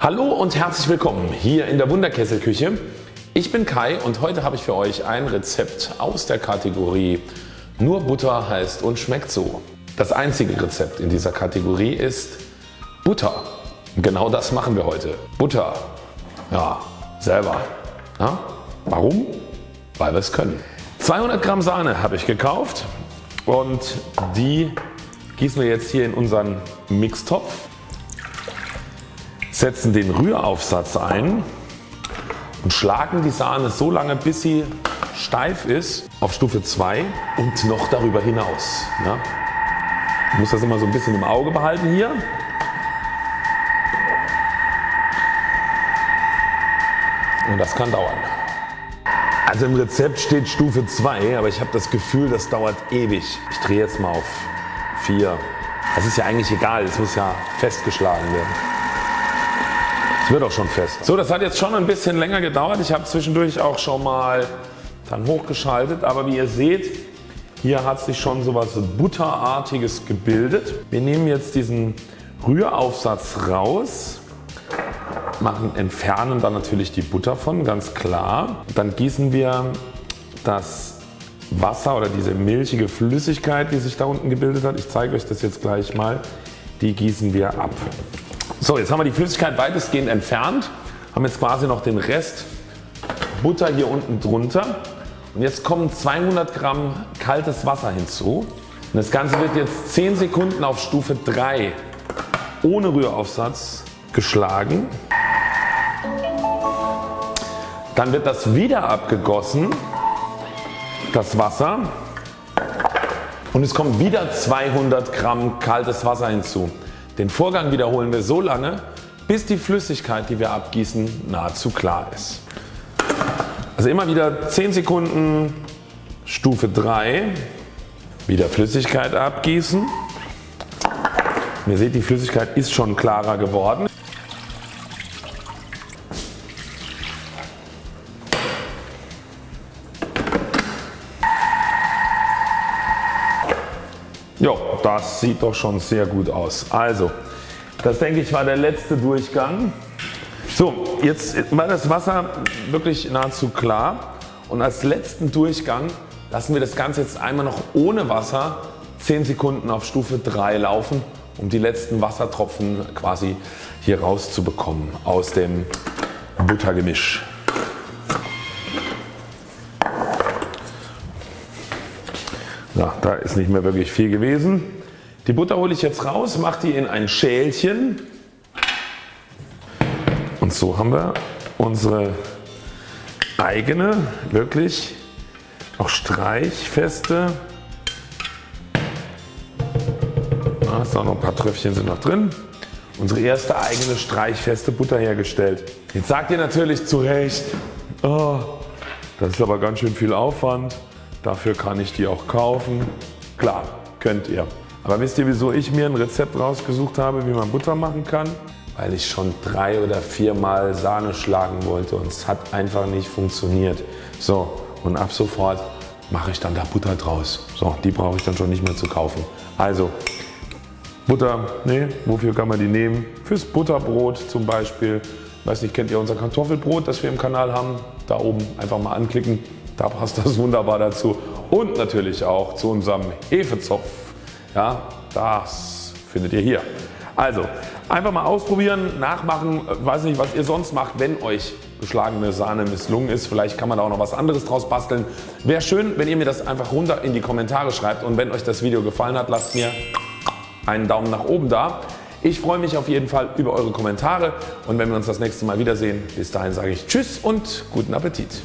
Hallo und herzlich willkommen hier in der Wunderkesselküche. Ich bin Kai und heute habe ich für euch ein Rezept aus der Kategorie Nur Butter heißt und schmeckt so. Das einzige Rezept in dieser Kategorie ist Butter. Genau das machen wir heute. Butter. Ja, selber. Ja, warum? Weil wir es können. 200 Gramm Sahne habe ich gekauft und die gießen wir jetzt hier in unseren Mixtopf setzen den Rühraufsatz ein und schlagen die Sahne so lange bis sie steif ist auf Stufe 2 und noch darüber hinaus. Ja. Ich muss das immer so ein bisschen im Auge behalten hier. Und das kann dauern. Also im Rezept steht Stufe 2, aber ich habe das Gefühl das dauert ewig. Ich drehe jetzt mal auf 4. Das ist ja eigentlich egal, es muss ja festgeschlagen werden. Es wird auch schon fest. So das hat jetzt schon ein bisschen länger gedauert. Ich habe zwischendurch auch schon mal dann hochgeschaltet aber wie ihr seht hier hat sich schon so was Butterartiges gebildet. Wir nehmen jetzt diesen Rühraufsatz raus, machen, entfernen dann natürlich die Butter von ganz klar. Dann gießen wir das Wasser oder diese milchige Flüssigkeit die sich da unten gebildet hat, ich zeige euch das jetzt gleich mal, die gießen wir ab. So jetzt haben wir die Flüssigkeit weitestgehend entfernt, haben jetzt quasi noch den Rest Butter hier unten drunter und jetzt kommen 200 Gramm kaltes Wasser hinzu. Und das Ganze wird jetzt 10 Sekunden auf Stufe 3 ohne Rühraufsatz geschlagen. Dann wird das wieder abgegossen, das Wasser und es kommt wieder 200 Gramm kaltes Wasser hinzu. Den Vorgang wiederholen wir so lange bis die Flüssigkeit die wir abgießen nahezu klar ist. Also immer wieder 10 Sekunden Stufe 3 wieder Flüssigkeit abgießen. Ihr seht die Flüssigkeit ist schon klarer geworden. Das sieht doch schon sehr gut aus. Also das denke ich war der letzte Durchgang. So jetzt war das Wasser wirklich nahezu klar und als letzten Durchgang lassen wir das Ganze jetzt einmal noch ohne Wasser 10 Sekunden auf Stufe 3 laufen um die letzten Wassertropfen quasi hier rauszubekommen aus dem Buttergemisch. Ja, da ist nicht mehr wirklich viel gewesen. Die Butter hole ich jetzt raus, mache die in ein Schälchen und so haben wir unsere eigene wirklich auch streichfeste, da ist auch noch ein paar Tröpfchen sind noch drin, unsere erste eigene streichfeste Butter hergestellt. Jetzt sagt ihr natürlich zu Recht, oh, das ist aber ganz schön viel Aufwand. Dafür kann ich die auch kaufen. Klar, könnt ihr. Aber wisst ihr wieso ich mir ein Rezept rausgesucht habe wie man Butter machen kann? Weil ich schon drei oder viermal Sahne schlagen wollte und es hat einfach nicht funktioniert. So und ab sofort mache ich dann da Butter draus. So die brauche ich dann schon nicht mehr zu kaufen. Also Butter, nee, wofür kann man die nehmen? Fürs Butterbrot zum Beispiel. Weiß nicht, kennt ihr unser Kartoffelbrot das wir im Kanal haben? Da oben einfach mal anklicken. Da passt das wunderbar dazu und natürlich auch zu unserem Hefezopf. Ja, das findet ihr hier. Also einfach mal ausprobieren, nachmachen, weiß nicht was ihr sonst macht, wenn euch geschlagene Sahne misslungen ist. Vielleicht kann man da auch noch was anderes draus basteln. Wäre schön wenn ihr mir das einfach runter in die Kommentare schreibt und wenn euch das Video gefallen hat lasst mir einen Daumen nach oben da. Ich freue mich auf jeden Fall über eure Kommentare und wenn wir uns das nächste Mal wiedersehen, bis dahin sage ich Tschüss und guten Appetit.